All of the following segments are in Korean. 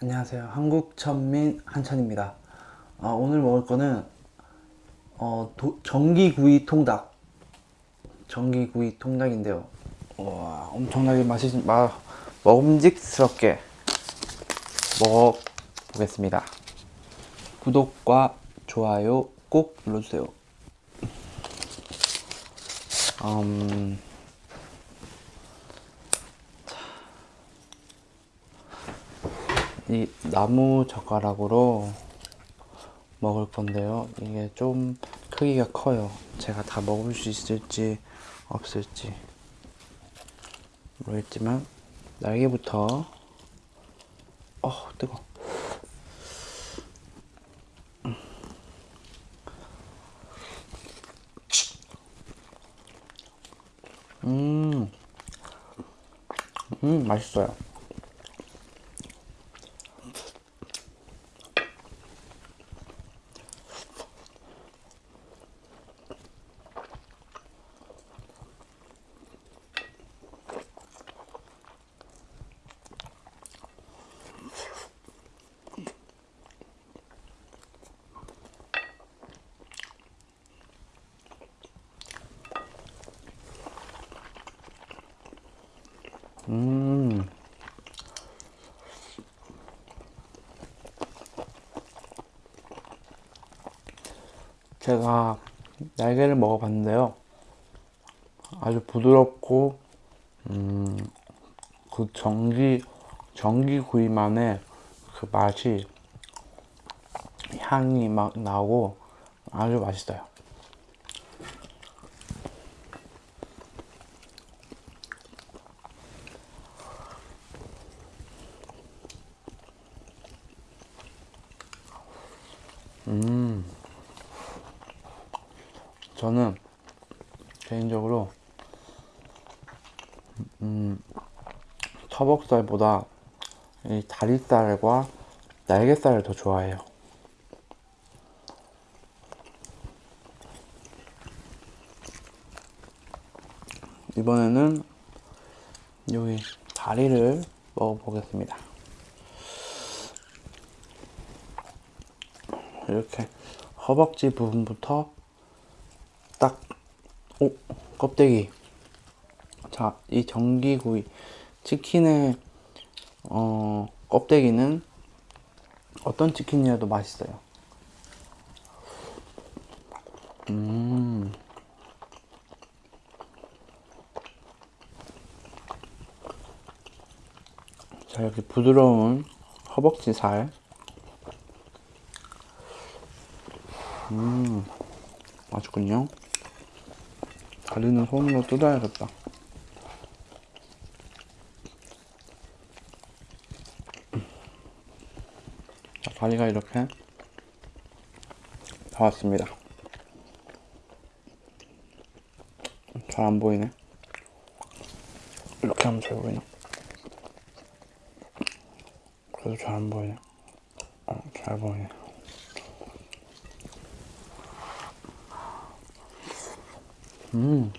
안녕하세요. 한국천민 한천입니다. 아, 오늘 먹을 거는 어, 도, 전기구이 통닭. 전기구이 통닭인데요. 와, 엄청나게 마, 먹음직스럽게 먹어보겠습니다. 구독과 좋아요 꼭 눌러주세요. 음, 이 나무 젓가락으로 먹을 건데요. 이게 좀 크기가 커요. 제가 다 먹을 수 있을지 없을지 모르겠지만 날개부터 어 뜨거. 음, 음 맛있어요. 음. 제가 날개를 먹어봤는데요. 아주 부드럽고, 음, 그 전기, 전기 구이만의 그 맛이, 향이 막 나고 아주 맛있어요. 저는 개인적으로 음, 터벅살보다 이 다리살과 날개살을 더 좋아해요. 이번에는 여기 다리를 먹어보겠습니다. 이렇게 허벅지 부분부터 딱, 오, 껍데기. 자, 이 전기구이. 치킨의, 어, 껍데기는 어떤 치킨이라도 맛있어요. 음. 자, 이렇게 부드러운 허벅지 살. 음, 맛있군요. 다리는 손으로 뜯어야겠다. 자, 다리가 이렇게 나왔습니다. 잘 안 보이네. 이렇게 하면 잘 보이나? 그래도 잘 안 보이네. 어, 잘 보이네. 음.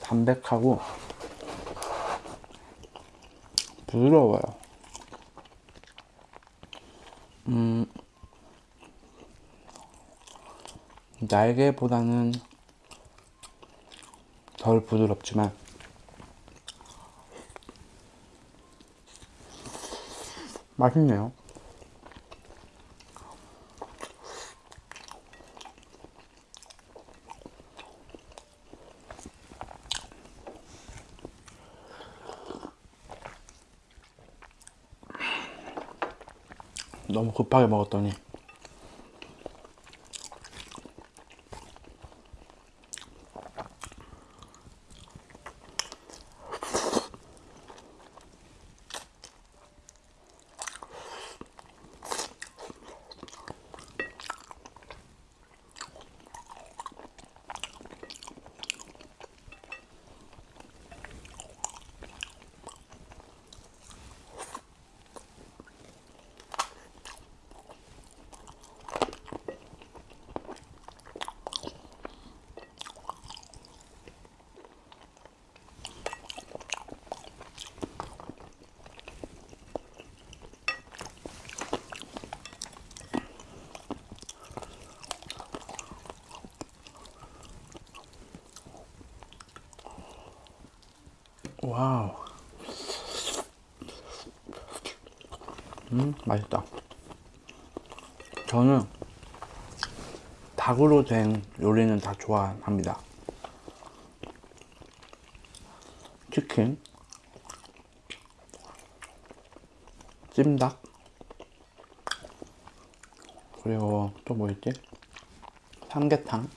담백하고 부드러워요. 음, 날개보다는 덜 부드럽지만 맛있네요. 너무 급하게 먹었더니 와우. 음, 맛있다. 저는 닭으로 된 요리는 다 좋아합니다. 치킨, 찜닭, 그리고 또뭐 있지? 삼계탕,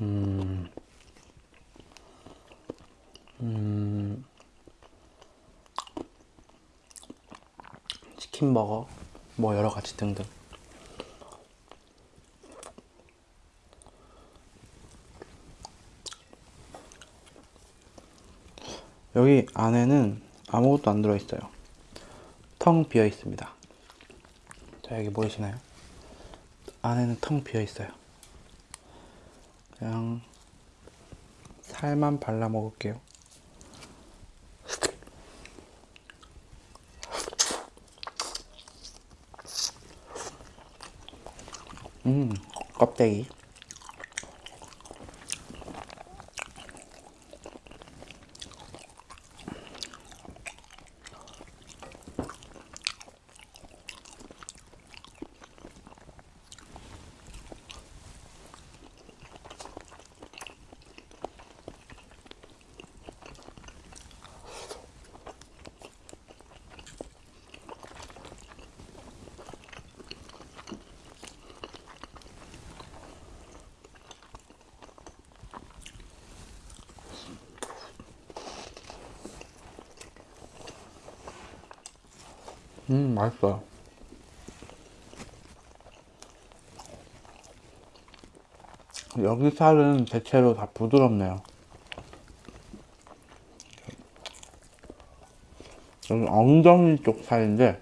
음, 음, 치킨버거, 뭐 여러 가지 등등. 여기 안에는 아무것도 안 들어있어요. 텅 비어 있습니다. 자, 여기 보이시나요? 안에는 텅 비어 있어요. 그냥 살만 발라 먹을게요. 음, 껍데기. 음, 맛있어요. 여기 살은 대체로 다 부드럽네요. 여기 엉덩이 쪽 살인데,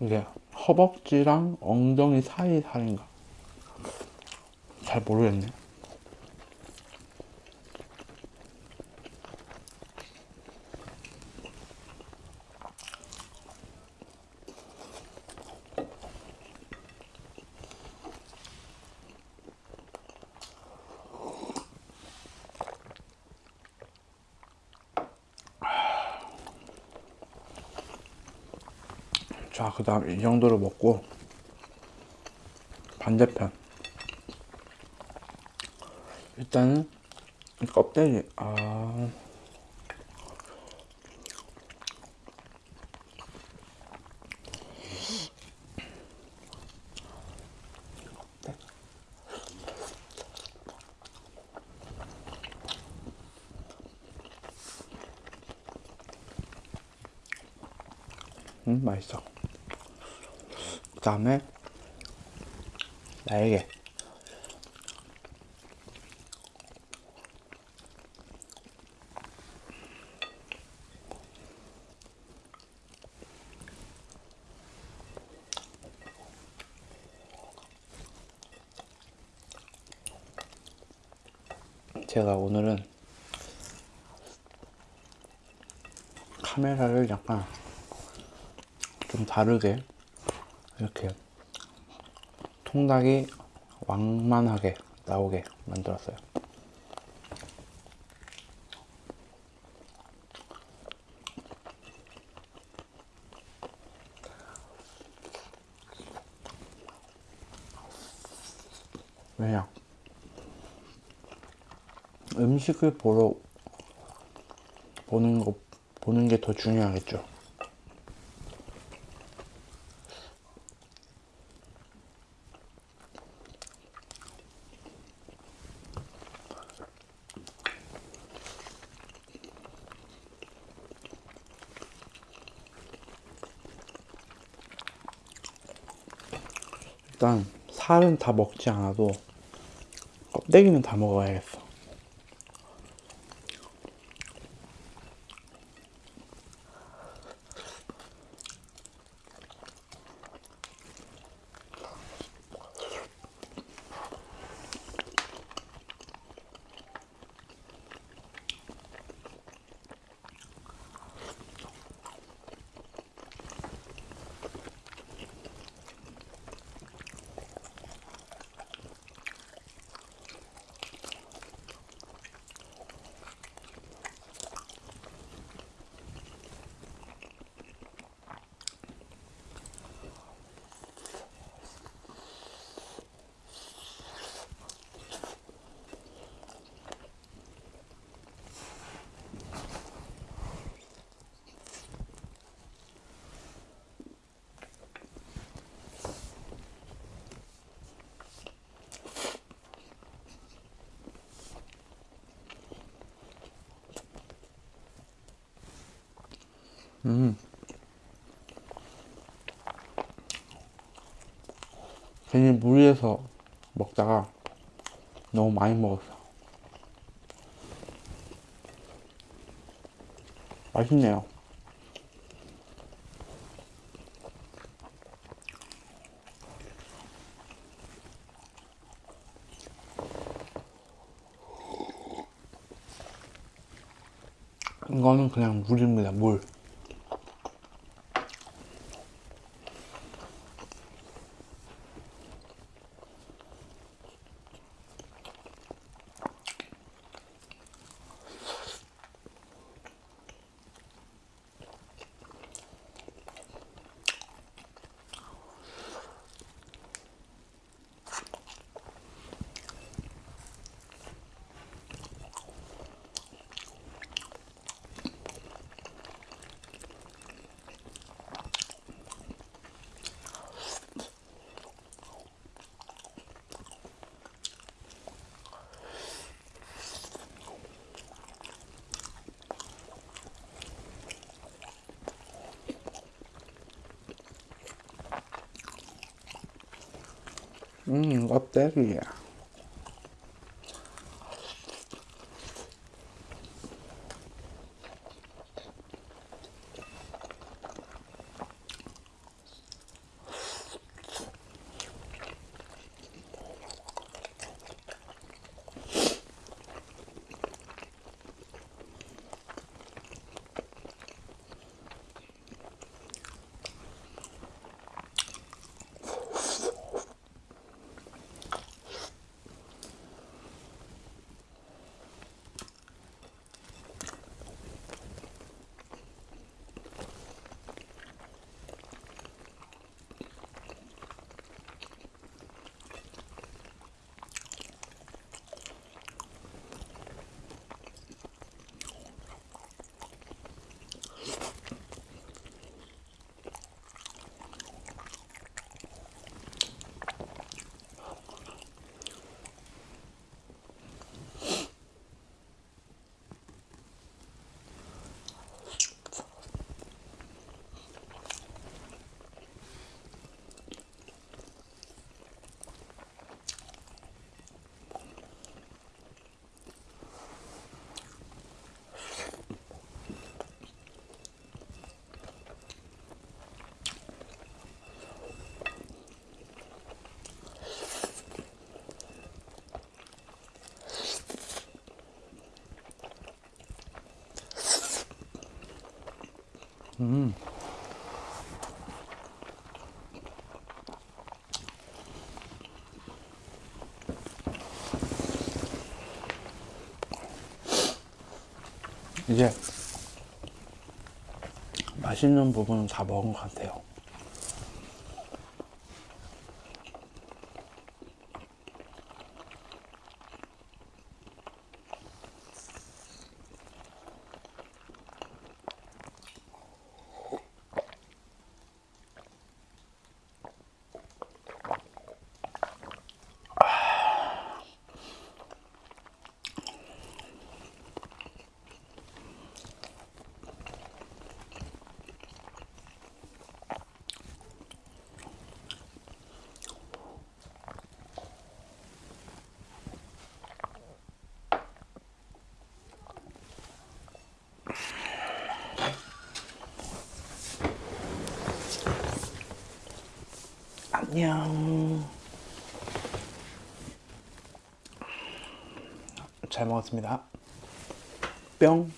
이게 허벅지랑 엉덩이 사이 살인가? 잘 모르겠네. 자, 그 다음 이 정도로 먹고 반대편 일단은 이 껍데기 아 음, 맛있어. 그 다음에 날개. 제가 오늘은 카메라를 약간 좀 다르게 이렇게 통닭이 왕만하게 나오게 만들었어요. 왜냐? 음식을 보러 보는 거 보는 게 더 중요하겠죠. 일단 살은 다 먹지 않아도 껍데기는 다 먹어야겠어. 음. 괜히 무리해서 먹다가 너무 많이 먹었어. 맛있네요. 이거는 그냥 물입니다, 물. 음, 껍데기 음. 이제 맛있는 부분은 다 먹은 것 같아요. 안녕. 잘 먹었습니다. 뿅.